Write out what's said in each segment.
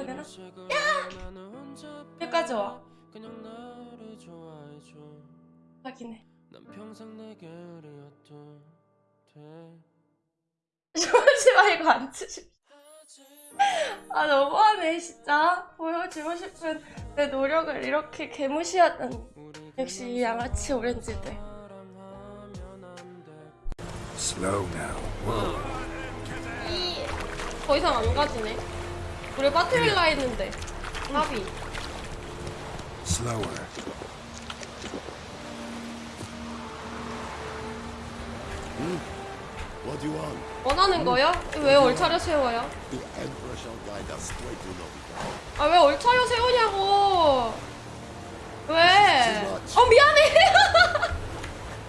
이렇게 되나? 야! 여기까지 와. 그냥 나를 좋아해줘 하긴 난 평생 내게 그리워도 돼 주무지 말고 앉으시. 아 너무하네 진짜. 보여주고 싶은 내 노력을 이렇게 개무시하다니. 역시 이 양아치 오렌지들. Slow now. Whoa. 더 이상 안 가지네. 우리 빠트릴라 했는데. 합이. Slower. What do you want? 원하는 거요? 왜 얼차려 세워요? The Emperor shall guide us straight to Nobita. 아왜 얼차려 세우냐고. 왜? 어 미안해.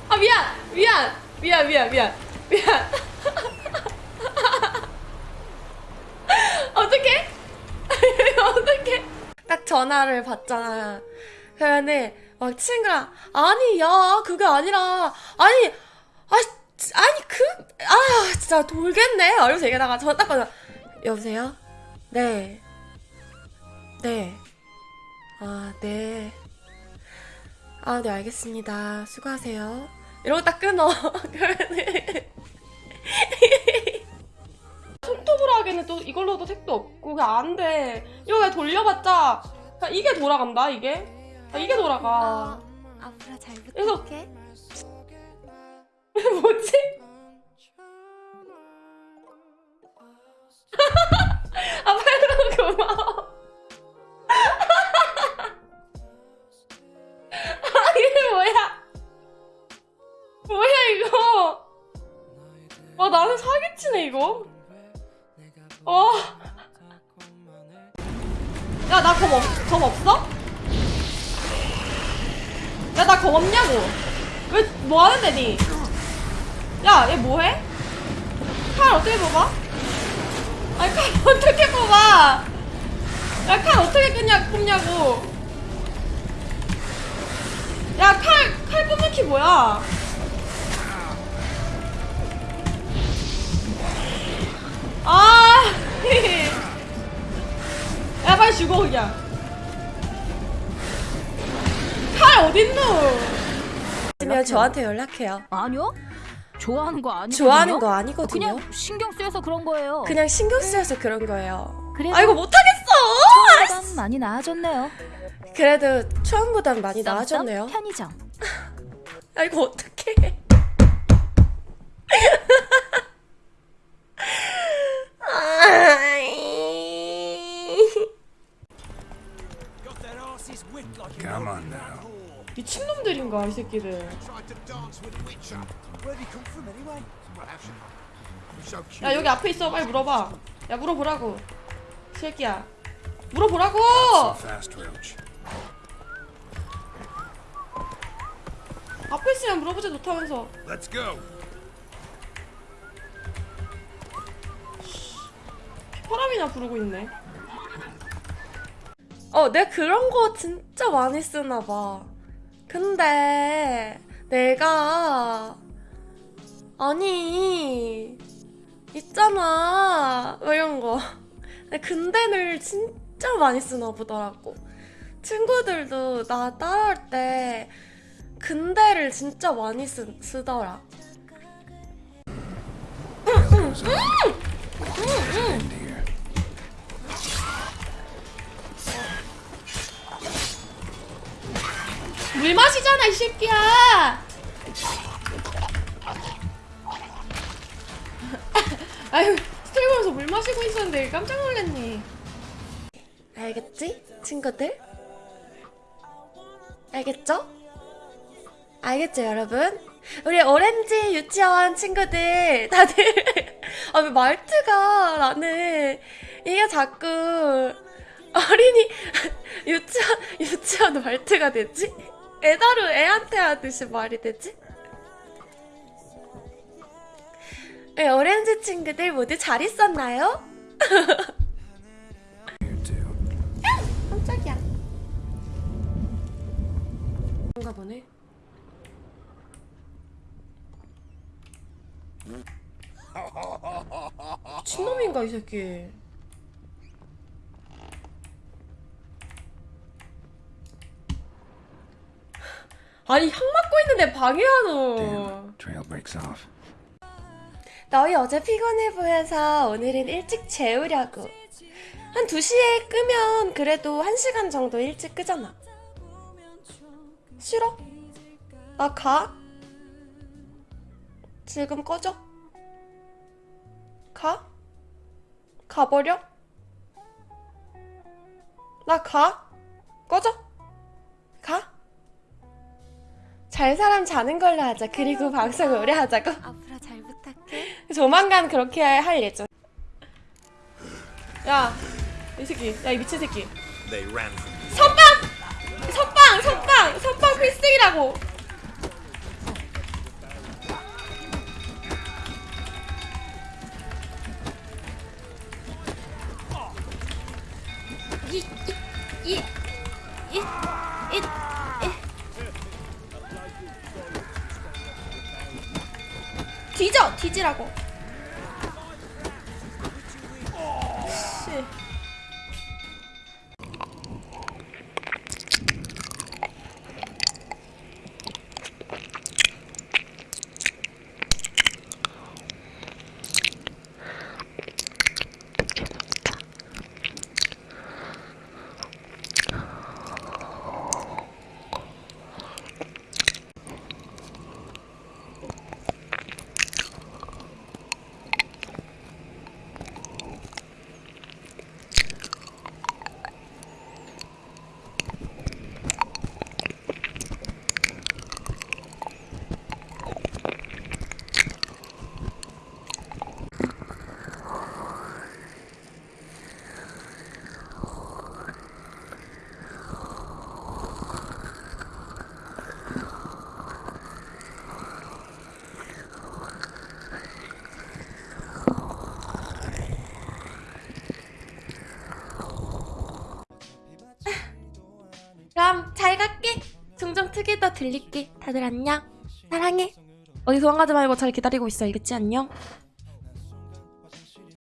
아 미안 미안 미안 미안 미안 미안. 어떻게? 어떻게? 딱 전화를 받잖아. 그러면은 막 친구랑 아니 야 그게 아니라 아니 아 아니 그 아 진짜 돌겠네. 이러면서 얘기하다가 전화 딱 받아. 여보세요? 네. 네. 아, 네. 아, 네, 알겠습니다. 수고하세요. 이러고 딱 끊어. 그러면은. 손톱으로 하기에는 또 이걸로도 색도 없고, 안 돼. 이거 돌려봤자, 그냥 이게 돌아간다, 이게. 아, 이게 돌아가. 앞으로 잘 그래서- 부탁해. 뭐지? 아, 팔로 고마워. 아, 이게 뭐야? 뭐야, 이거? 와, 나는 사기치네, 이거. 와. 야, 나 검, 없, 검 없어? 야, 나 검 없냐고. 왜, 뭐 하는데, 니? 야, 얘 뭐해? 칼 어떻게 뽑아? 아니, 칼 어떻게 뽑아? 야, 칼 어떻게 끄냐, 뽑냐고. 야, 칼, 칼 뽑는 키 뭐야? 아! 죽어, 그냥. 칼 어딨노? 있으면 저한테 연락해요. 아니요. 좋아하는 거 아니거든요. 좋아하는 거 아니거든요. 그냥 신경 쓰여서 그런 거예요. 그냥 신경 쓰여서 그런 거예요. 그래도 아이고 못하겠어. 처음보단 많이 나아졌네요. 그래도 처음보단 많이 나아졌네요. 편의점. 아이고 어떡해. Come on now. 미친놈들인가 이 새끼들. 야 여기 앞에 있어 빨리 물어봐. 야 물어보라고. 이 새끼야. 물어보라고. 앞에 있으면 물어보지 못하면서. Let's go. 휘파람이나 부르고 있네. 어, 내가 그런 거 진짜 많이 쓰나 봐. 근데 내가 아니 있잖아 뭐 이런 거. 근데 근데를 진짜 많이 쓰나 보더라고. 친구들도 나 따라할 때 근데를 진짜 많이 쓰, 쓰더라. Goes on. End 물 마시잖아 이 새끼야. 아유 스토리 보면서 물 마시고 있었는데 깜짝 놀랐네. 알겠지? 친구들? 알겠죠? 알겠죠 여러분? 우리 오렌지 유치원 친구들 다들. 아왜 말투가 나는 이게 자꾸 어린이 유치원 유치원 말투가 되지? 애다루 애한테 하듯이 말이 되지? 네, 오렌지 친구들 모두 잘 있었나요? 깜짝이야. 그런가 보네. 친놈인가 이 새끼. 아니 향 맡고 있는데 방해하노 Damn, trail breaks off. 너희 어제 피곤해 보여서 오늘은 일찍 재우려고. 한 2시에 끄면 그래도 1시간 정도 일찍 끄잖아. 싫어? 나 가? 지금 꺼져? 가? 가버려? 나 가? 꺼져? 가? 잘 사람 자는 걸로 하자. 그리고 방송 오래 하자고. 앞으로 잘 부탁해. 조만간 그렇게 할 예정. 야 이 새끼 야 이 미친 새끼. 선빵! 선빵! 선빵! 선빵 필승이라고 뒤져! 뒤지라고 그럼 잘 갈게. 종종 특이도 들릴게. 다들 안녕. 사랑해. 어디 도망가지 말고 잘 기다리고 있어. 알겠지? 안녕.